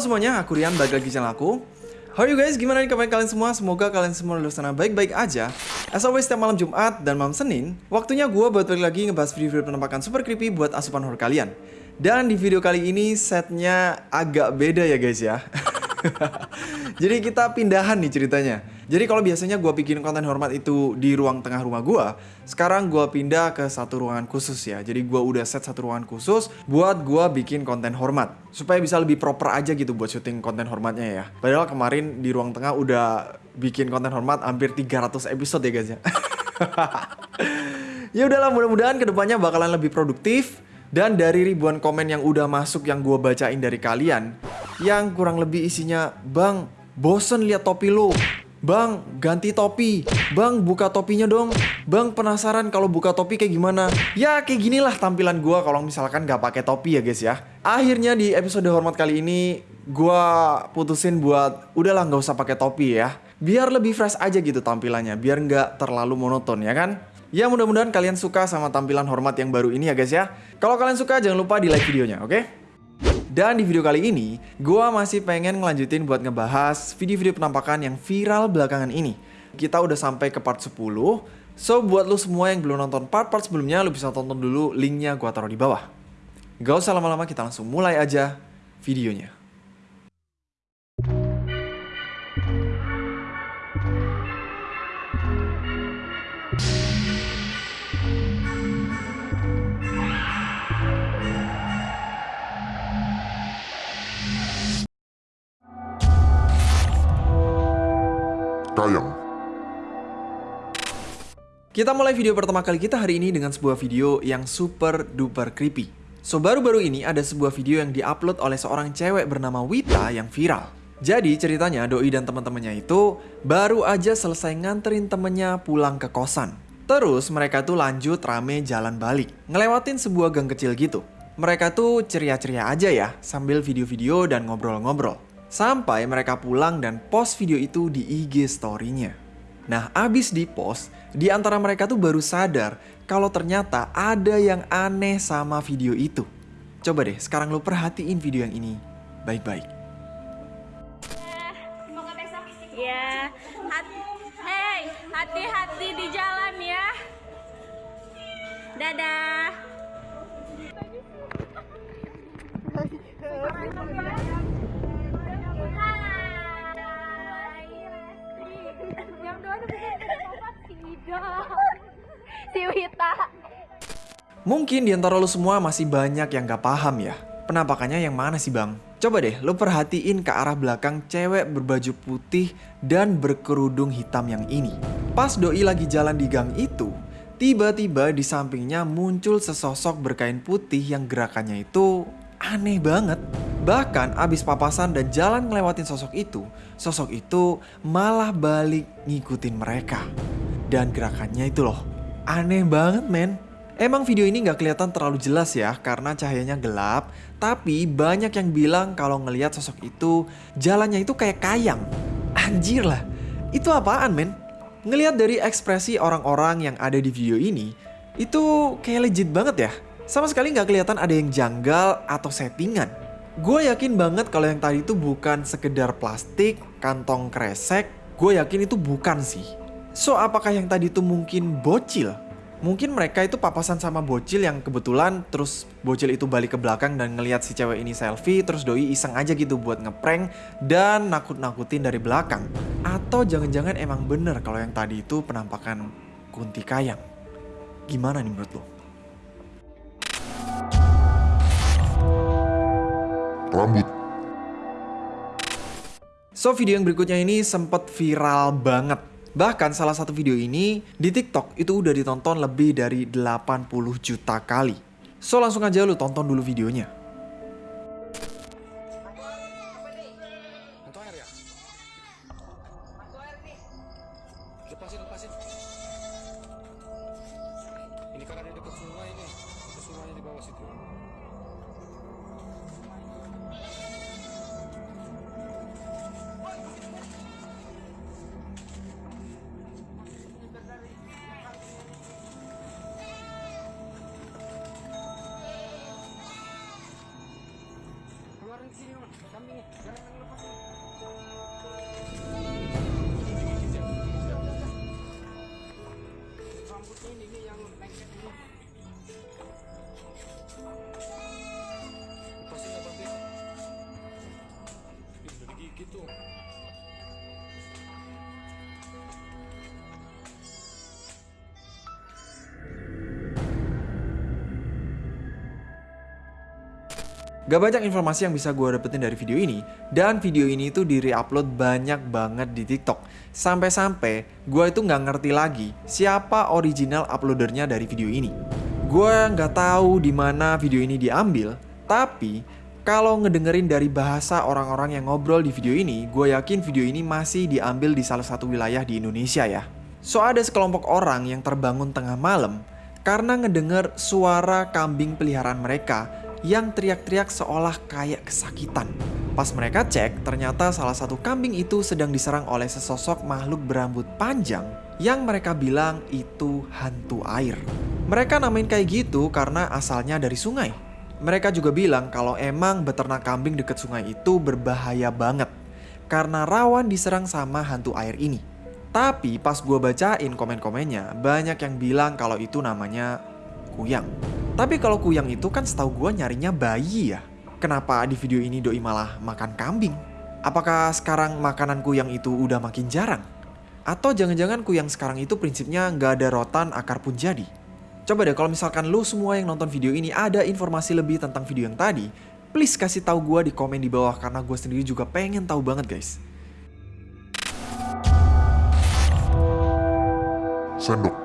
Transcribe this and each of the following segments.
Semuanya, aku Rian, balik lagi channel aku How are you guys? Gimana nih kabar kalian semua? Semoga kalian semua lulus sana baik-baik aja As always, setiap malam Jumat dan malam Senin Waktunya gue buat balik lagi ngebahas video-video penampakan super creepy buat asupan horror kalian Dan di video kali ini setnya agak beda ya guys ya Jadi kita pindahan nih ceritanya. Jadi kalau biasanya gue bikin konten hormat itu di ruang tengah rumah gue, sekarang gue pindah ke satu ruangan khusus ya. Jadi gue udah set satu ruangan khusus buat gue bikin konten hormat. Supaya bisa lebih proper aja gitu buat syuting konten hormatnya ya. Padahal kemarin di ruang tengah udah bikin konten hormat hampir 300 episode ya guys ya. ya udahlah mudah-mudahan ke depannya bakalan lebih produktif dan dari ribuan komen yang udah masuk yang gue bacain dari kalian Yang kurang lebih isinya Bang, bosen lihat topi lu Bang, ganti topi Bang, buka topinya dong Bang, penasaran kalau buka topi kayak gimana Ya, kayak ginilah tampilan gue kalau misalkan gak pakai topi ya guys ya Akhirnya di episode hormat kali ini Gue putusin buat Udahlah gak usah pakai topi ya Biar lebih fresh aja gitu tampilannya Biar gak terlalu monoton ya kan Ya mudah-mudahan kalian suka sama tampilan hormat yang baru ini ya guys ya. Kalau kalian suka jangan lupa di like videonya, oke? Okay? Dan di video kali ini, gue masih pengen ngelanjutin buat ngebahas video-video penampakan yang viral belakangan ini. Kita udah sampai ke part 10, so buat lo semua yang belum nonton part-part sebelumnya, lo bisa tonton dulu linknya gue taruh di bawah. Gak usah lama-lama, kita langsung mulai aja videonya. Kita mulai video pertama kali kita hari ini dengan sebuah video yang super duper creepy. So baru-baru ini ada sebuah video yang diupload oleh seorang cewek bernama Wita yang viral. Jadi ceritanya Doi dan teman-temannya itu baru aja selesai nganterin temennya pulang ke kosan. Terus mereka tuh lanjut rame jalan balik, ngelewatin sebuah gang kecil gitu. Mereka tuh ceria-ceria aja ya sambil video-video dan ngobrol-ngobrol. Sampai mereka pulang dan post video itu di IG story-nya. Nah, abis di post, di antara mereka tuh baru sadar kalau ternyata ada yang aneh sama video itu. Coba deh, sekarang lo perhatiin video yang ini baik-baik. Ya, hei, hati-hati di jalan ya. Dadah. si Wita. Mungkin di antara lo semua masih banyak yang gak paham ya. Penampakannya yang mana sih bang? Coba deh lo perhatiin ke arah belakang cewek berbaju putih dan berkerudung hitam yang ini. Pas Doi lagi jalan di gang itu, tiba-tiba di sampingnya muncul sesosok berkain putih yang gerakannya itu aneh banget. Bahkan abis papasan dan jalan ngelewatin sosok itu, sosok itu malah balik ngikutin mereka. Dan gerakannya itu loh, aneh banget men. Emang video ini nggak kelihatan terlalu jelas ya karena cahayanya gelap, tapi banyak yang bilang kalau ngelihat sosok itu jalannya itu kayak kayang. Anjir lah, itu apaan men? Ngelihat dari ekspresi orang-orang yang ada di video ini, itu kayak legit banget ya. Sama sekali nggak kelihatan ada yang janggal atau settingan. Gue yakin banget kalau yang tadi itu bukan sekedar plastik, kantong kresek. Gue yakin itu bukan sih. So, apakah yang tadi itu mungkin bocil? Mungkin mereka itu papasan sama bocil yang kebetulan terus bocil itu balik ke belakang dan ngelihat si cewek ini selfie terus doi iseng aja gitu buat ngeprank dan nakut-nakutin dari belakang. Atau jangan-jangan emang bener kalau yang tadi itu penampakan Kunti Kayang. Gimana nih menurut lo? Rambut So video yang berikutnya ini sempat viral banget Bahkan salah satu video ini di TikTok itu udah ditonton lebih dari 80 juta kali. So langsung aja lu tonton dulu videonya. kami. Gak banyak informasi yang bisa gue dapetin dari video ini, dan video ini tuh di re-upload banyak banget di TikTok. Sampai-sampai gue itu nggak ngerti lagi siapa original uploadernya dari video ini. Gue nggak tahu di mana video ini diambil, tapi kalau ngedengerin dari bahasa orang-orang yang ngobrol di video ini, gue yakin video ini masih diambil di salah satu wilayah di Indonesia ya. So ada sekelompok orang yang terbangun tengah malam karena ngedenger suara kambing peliharaan mereka yang teriak-teriak seolah kayak kesakitan. Pas mereka cek, ternyata salah satu kambing itu sedang diserang oleh sesosok makhluk berambut panjang yang mereka bilang itu hantu air. Mereka namain kayak gitu karena asalnya dari sungai. Mereka juga bilang kalau emang beternak kambing deket sungai itu berbahaya banget karena rawan diserang sama hantu air ini. Tapi pas gue bacain komen-komennya, banyak yang bilang kalau itu namanya kuyang. Tapi kalau kuyang itu kan setahu gue nyarinya bayi ya. Kenapa di video ini doi malah makan kambing? Apakah sekarang makanan kuyang itu udah makin jarang? Atau jangan-jangan kuyang sekarang itu prinsipnya nggak ada rotan akar pun jadi? Coba deh kalau misalkan lu semua yang nonton video ini ada informasi lebih tentang video yang tadi, please kasih tahu gue di komen di bawah karena gue sendiri juga pengen tahu banget guys. Sendok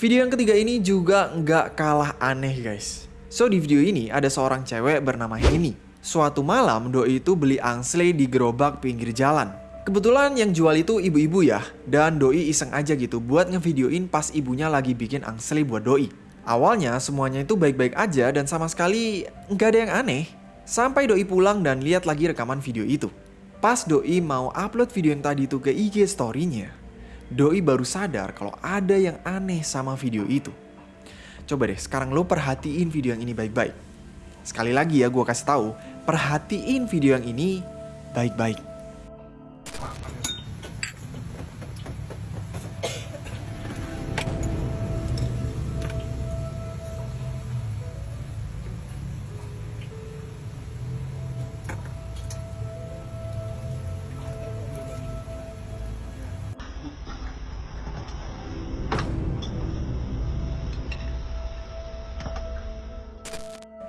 Video yang ketiga ini juga nggak kalah aneh guys. So di video ini ada seorang cewek bernama Henny. Suatu malam Doi itu beli angsle di gerobak pinggir jalan. Kebetulan yang jual itu ibu-ibu ya, dan Doi iseng aja gitu buat ngevideoin pas ibunya lagi bikin angsle buat Doi. Awalnya semuanya itu baik-baik aja dan sama sekali nggak ada yang aneh. Sampai Doi pulang dan lihat lagi rekaman video itu. Pas Doi mau upload video yang tadi itu ke IG story-nya, Doi baru sadar kalau ada yang aneh sama video itu. Coba deh, sekarang lo perhatiin video yang ini baik-baik. Sekali lagi ya gue kasih tahu, perhatiin video yang ini baik-baik.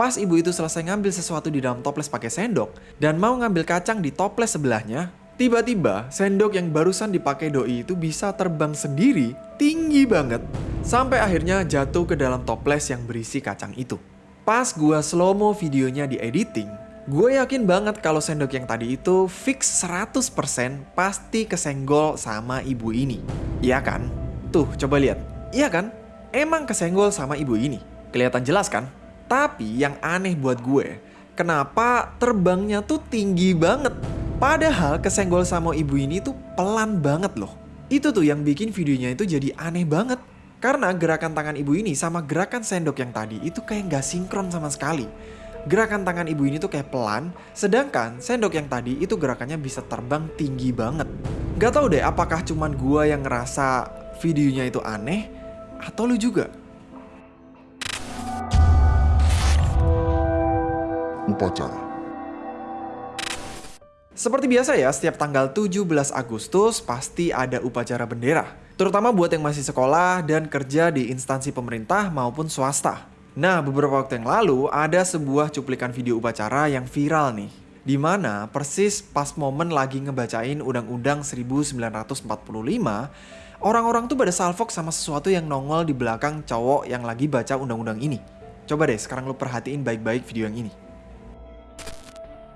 Pas ibu itu selesai ngambil sesuatu di dalam toples pakai sendok dan mau ngambil kacang di toples sebelahnya, tiba-tiba sendok yang barusan dipakai doi itu bisa terbang sendiri, tinggi banget, sampai akhirnya jatuh ke dalam toples yang berisi kacang itu. Pas gua slow-mo videonya di editing, gue yakin banget kalau sendok yang tadi itu fix 100% pasti kesenggol sama ibu ini. Iya kan? Tuh, coba lihat. Iya kan? Emang kesenggol sama ibu ini. Kelihatan jelas kan? Tapi yang aneh buat gue, kenapa terbangnya tuh tinggi banget? Padahal kesenggol sama ibu ini tuh pelan banget loh. Itu tuh yang bikin videonya itu jadi aneh banget. Karena gerakan tangan ibu ini sama gerakan sendok yang tadi itu kayak gak sinkron sama sekali. Gerakan tangan ibu ini tuh kayak pelan, sedangkan sendok yang tadi itu gerakannya bisa terbang tinggi banget. Gak tau deh apakah cuman gue yang ngerasa videonya itu aneh, atau lu juga? Upacara. Seperti biasa ya, setiap tanggal 17 Agustus pasti ada upacara bendera. Terutama buat yang masih sekolah dan kerja di instansi pemerintah maupun swasta. Nah, beberapa waktu yang lalu ada sebuah cuplikan video upacara yang viral nih. Di mana persis pas momen lagi ngebacain Undang-Undang 1945, orang-orang tuh pada salfok sama sesuatu yang nongol di belakang cowok yang lagi baca undang-undang ini. Coba deh sekarang lu perhatiin baik-baik video yang ini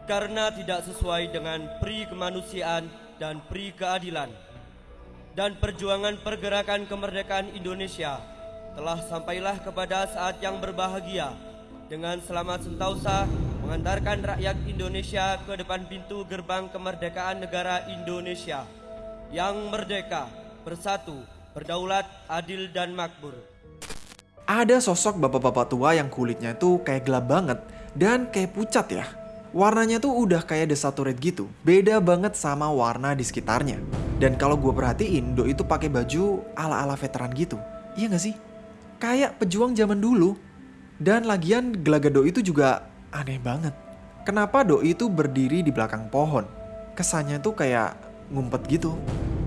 karena tidak sesuai dengan pri kemanusiaan dan pri keadilan dan perjuangan pergerakan kemerdekaan Indonesia telah sampailah kepada saat yang berbahagia dengan selamat sentausa mengantarkan rakyat Indonesia ke depan pintu gerbang kemerdekaan negara Indonesia yang merdeka, bersatu, berdaulat, adil dan makmur. Ada sosok bapak-bapak tua yang kulitnya itu kayak gelap banget dan kayak pucat ya. Warnanya tuh udah kayak desaturate gitu. Beda banget sama warna di sekitarnya. Dan kalau gue perhatiin, Doi itu pakai baju ala-ala veteran gitu. Iya gak sih? Kayak pejuang zaman dulu. Dan lagian gelagat Doi itu juga aneh banget. Kenapa Doi itu berdiri di belakang pohon? Kesannya tuh kayak ngumpet gitu.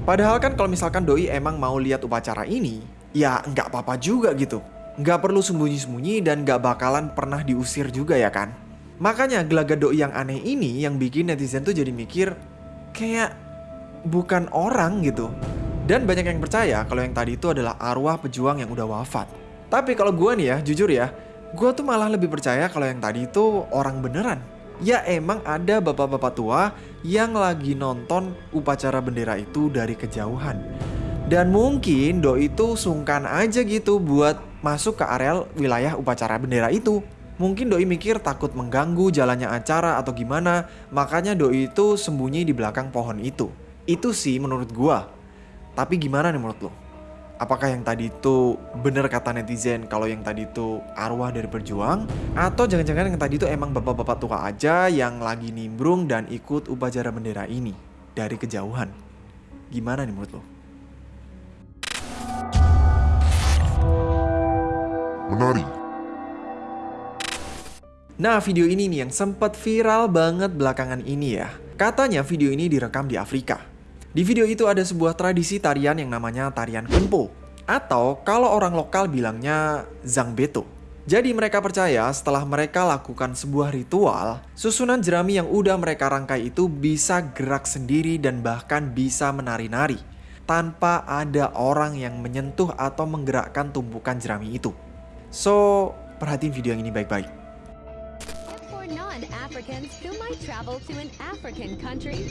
Padahal kan kalau misalkan Doi emang mau lihat upacara ini, ya nggak apa-apa juga gitu. Nggak perlu sembunyi-sembunyi dan nggak bakalan pernah diusir juga ya kan? Makanya gelagat Doi yang aneh ini yang bikin netizen tuh jadi mikir kayak bukan orang gitu. Dan banyak yang percaya kalau yang tadi itu adalah arwah pejuang yang udah wafat. Tapi kalau gue nih ya, jujur ya, gue tuh malah lebih percaya kalau yang tadi itu orang beneran. Ya emang ada bapak-bapak tua yang lagi nonton upacara bendera itu dari kejauhan. Dan mungkin Doi itu sungkan aja gitu buat masuk ke areal wilayah upacara bendera itu. Mungkin Doi mikir takut mengganggu jalannya acara atau gimana, makanya Doi itu sembunyi di belakang pohon itu. Itu sih menurut gua. Tapi gimana nih menurut lo? Apakah yang tadi itu bener kata netizen kalau yang tadi itu arwah dari berjuang? Atau jangan-jangan yang tadi itu emang bapak-bapak tua aja yang lagi nimbrung dan ikut upacara bendera ini dari kejauhan? Gimana nih menurut lo? Menari. Nah, video ini nih yang sempat viral banget belakangan ini ya. Katanya video ini direkam di Afrika. Di video itu ada sebuah tradisi tarian yang namanya tarian kumpo. Atau kalau orang lokal bilangnya zangbeto. Jadi mereka percaya setelah mereka lakukan sebuah ritual, susunan jerami yang udah mereka rangkai itu bisa gerak sendiri dan bahkan bisa menari-nari tanpa ada orang yang menyentuh atau menggerakkan tumpukan jerami itu. So, perhatiin video yang ini baik-baik. For non-Africans who might travel to an African country,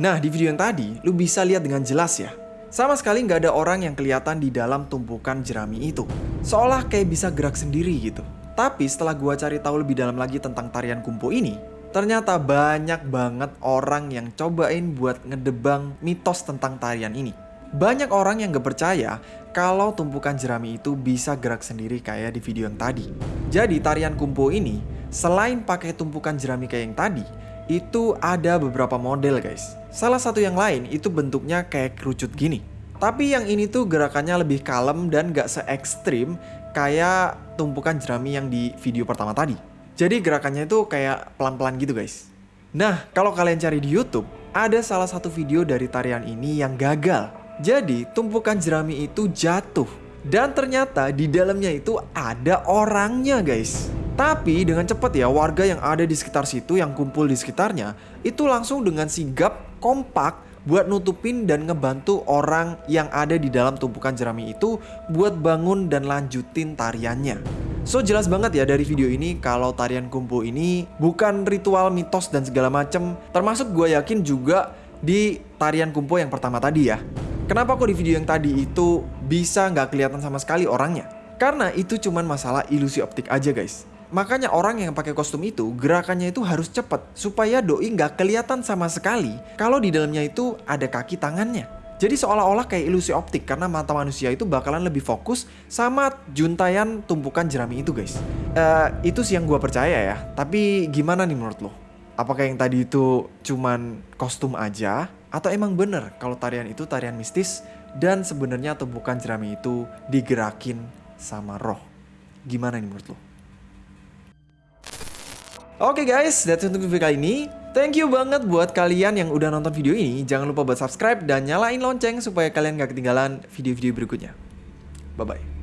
Nah, di video yang tadi, lu bisa lihat dengan jelas ya. Sama sekali nggak ada orang yang kelihatan di dalam tumpukan jerami itu. Seolah kayak bisa gerak sendiri gitu. Tapi setelah gua cari tahu lebih dalam lagi tentang tarian kumpo ini, ternyata banyak banget orang yang cobain buat ngedebang mitos tentang tarian ini. Banyak orang yang gak percaya kalau tumpukan jerami itu bisa gerak sendiri kayak di video yang tadi. Jadi tarian kumpo ini, selain pakai tumpukan jerami kayak yang tadi, itu ada beberapa model guys. Salah satu yang lain itu bentuknya kayak kerucut gini. Tapi yang ini tuh gerakannya lebih kalem dan gak se ekstrim kayak tumpukan jerami yang di video pertama tadi. Jadi gerakannya itu kayak pelan-pelan gitu guys. Nah, kalau kalian cari di YouTube, ada salah satu video dari tarian ini yang gagal. Jadi, tumpukan jerami itu jatuh. Dan ternyata di dalamnya itu ada orangnya guys. Tapi dengan cepat ya warga yang ada di sekitar situ yang kumpul di sekitarnya itu langsung dengan sigap kompak buat nutupin dan ngebantu orang yang ada di dalam tumpukan jerami itu buat bangun dan lanjutin tariannya. So jelas banget ya dari video ini kalau tarian kumpo ini bukan ritual mitos dan segala macem Termasuk gue yakin juga di tarian kumpo yang pertama tadi ya Kenapa kok di video yang tadi itu bisa nggak kelihatan sama sekali orangnya? Karena itu cuman masalah ilusi optik aja guys. Makanya orang yang pakai kostum itu gerakannya itu harus cepat supaya doi nggak kelihatan sama sekali kalau di dalamnya itu ada kaki tangannya. Jadi seolah-olah kayak ilusi optik karena mata manusia itu bakalan lebih fokus sama juntayan tumpukan jerami itu guys. Eh itu sih yang gue percaya ya. Tapi gimana nih menurut lo? Apakah yang tadi itu cuman kostum aja atau emang bener kalau tarian itu tarian mistis dan sebenarnya tumpukan jerami itu digerakin sama roh? Gimana nih menurut lo? Oke guys, that's it untuk video kali ini. Thank you banget buat kalian yang udah nonton video ini. Jangan lupa buat subscribe dan nyalain lonceng supaya kalian gak ketinggalan video-video berikutnya. Bye-bye.